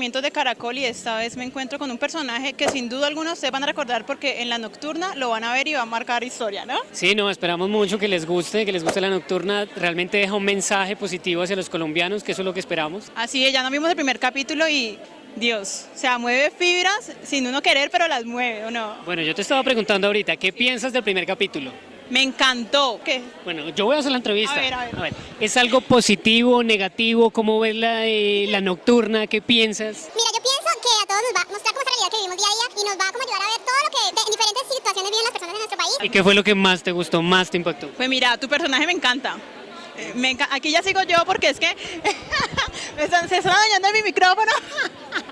lanzamientos de Caracol y esta vez me encuentro con un personaje que sin duda alguna ustedes van a recordar porque en la nocturna lo van a ver y va a marcar historia, ¿no? Sí, no, esperamos mucho que les guste, que les guste la nocturna. Realmente deja un mensaje positivo hacia los colombianos, que eso es lo que esperamos. Así es, ya nos vimos el primer capítulo y Dios, o sea, mueve fibras sin uno querer, pero las mueve, ¿o no? Bueno, yo te estaba preguntando ahorita, ¿qué piensas del primer capítulo? Me encantó. ¿Qué? Bueno, yo voy a hacer la entrevista. A ver, a ver. ¿Es algo positivo, negativo? ¿Cómo ves la, eh, la nocturna? ¿Qué piensas? Mira, yo pienso que a todos nos va a mostrar como esa realidad que vivimos día a día y nos va a como ayudar a ver todo lo que en diferentes situaciones viven las personas de nuestro país. ¿Y qué fue lo que más te gustó, más te impactó? Pues mira, tu personaje me encanta. Eh, me enca- Aquí ya sigo yo porque es que me están, se están dañando en mi micrófono.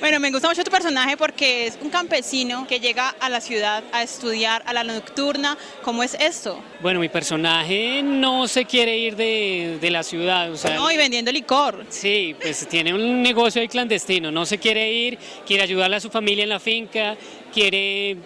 Bueno, me gusta mucho tu personaje porque es un campesino que llega a la ciudad a estudiar a la nocturna. ¿Cómo es esto? Bueno, mi personaje no se quiere ir de, de la ciudad, o sea... No, y vendiendo licor. Sí, pues tiene un negocio ahí clandestino, no se quiere ir, quiere ayudarle a su familia en la finca, quiere,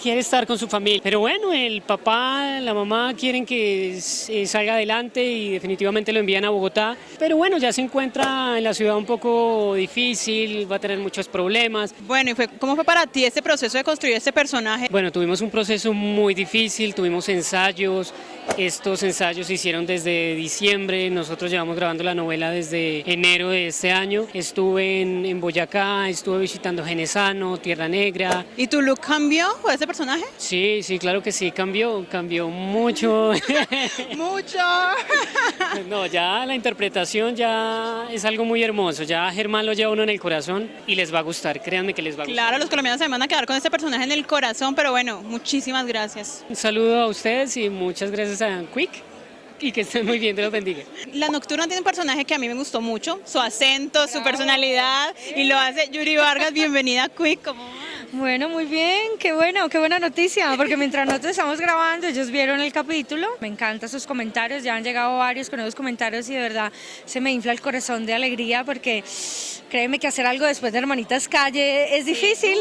quiere estar con su familia. Pero bueno, el papá, la mamá quieren que eh, salga adelante y definitivamente lo envían a Bogotá. Pero bueno, ya se encuentra en la ciudad un poco difícil, va a tener muchos problemas. Bueno, ¿y fue, cómo fue para ti este proceso de construir este personaje? Bueno, tuvimos un proceso muy difícil, tuvimos ensayos, estos ensayos se hicieron desde diciembre, nosotros llevamos grabando la novela desde enero de este año, estuve en, en Boyacá, estuve visitando Genesano, Tierra Negra, ¿Y tu look cambió con personaje? sí, sí, claro que sí, cambió, cambió mucho, Mucho. no, ya la interpretación ya es algo muy hermoso, ya Germán lo lleva uno en el corazón y les va a gustar, créanme que les va a gustar. Claro, los colombianos se van a quedar con este personaje en el corazón, pero bueno, muchísimas gracias. Un saludo a ustedes y muchas gracias a Quick y que estén muy bien, Dios los bendiga. La Nocturna tiene un personaje que a mí me gustó mucho, su acento, su personalidad, y lo hace Yuri Vargas. Bienvenida a Quick. ¿cómo va? Bueno, muy bien, qué bueno, qué buena noticia, porque mientras nosotros estamos grabando, ellos vieron el capítulo, me encantan sus comentarios, ya han llegado varios con esos comentarios y de verdad se me infla el corazón de alegría porque créeme que hacer algo después de Hermanitas Calle es difícil.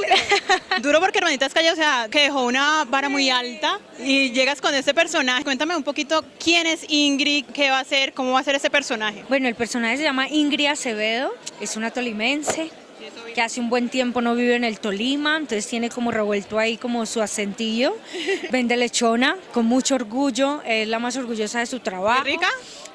Duro porque Hermanitas Calle, o sea, que dejó una vara muy alta y llegas con este personaje. Cuéntame un poquito quién es Ingrid, qué va a hacer, cómo va a ser ese personaje. Bueno, el personaje se llama Ingrid Acevedo, es una tolimense que hace un buen tiempo no vive en el Tolima, entonces tiene como revuelto ahí como su acentillo, vende lechona con mucho orgullo, es la más orgullosa de su trabajo. ¿Qué rica?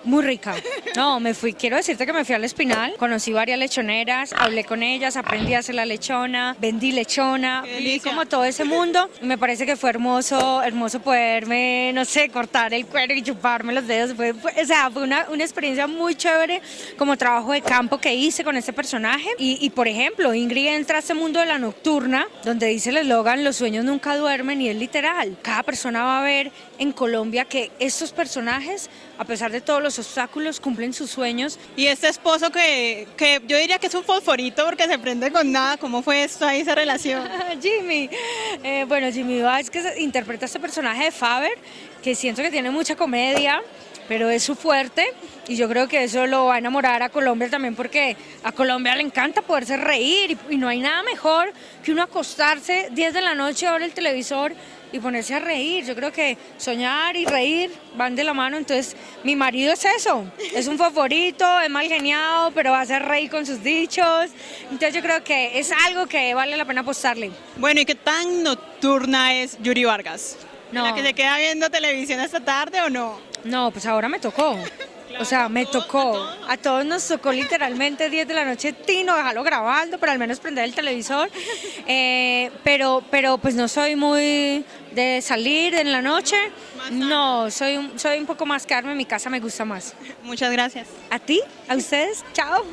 Muy rica. No, me fui, quiero decirte que me fui al Espinal, conocí varias lechoneras, hablé con ellas, aprendí a hacer la lechona, vendí lechona, Qué vi delicia. como todo ese mundo. Me parece que fue hermoso, hermoso poderme, no sé, cortar el cuero y chuparme los dedos. Fue, fue- o sea, fue una, una experiencia muy chévere como trabajo de campo que hice con este personaje. Y, y, por ejemplo, Ingrid entra a este mundo de la nocturna, donde dice el eslogan, los sueños nunca duermen, y es literal. Cada persona va a ver en Colombia que estos personajes, a pesar de todos los obstáculos, cumplen sus sueños Y este esposo que, que yo diría que es un fosforito porque se prende con nada. ¿Cómo fue esto ahí, esa relación? Jimmy. Eh, bueno, Jimmy Vázquez interpreta este personaje de Faber, que siento que tiene mucha comedia, pero es su fuerte y yo creo que eso lo va a enamorar a Colombia también porque a Colombia le encanta poderse reír y, no hay nada mejor que uno acostarse 10 de la noche, ver el televisor y ponerse a reír. Yo creo que soñar y reír van de la mano, entonces mi marido es eso, es un favorito, es mal geniado, pero va a hacer reír con sus dichos, entonces yo creo que es algo que vale la pena apostarle. Bueno, ¿y qué tan nocturna es Yuri Vargas? No. ¿La que se queda viendo televisión esta tarde o no? No, pues ahora me tocó. O sea, me tocó. A todos nos tocó literalmente 10 de la noche, Tino, dejarlo grabando, pero al menos prender el televisor. Eh, pero, pero pues no soy muy de salir en la noche. No, soy un, soy un poco más quedarme en mi casa, me gusta más. Muchas gracias. ¿A ti? ¿A ustedes? Chao.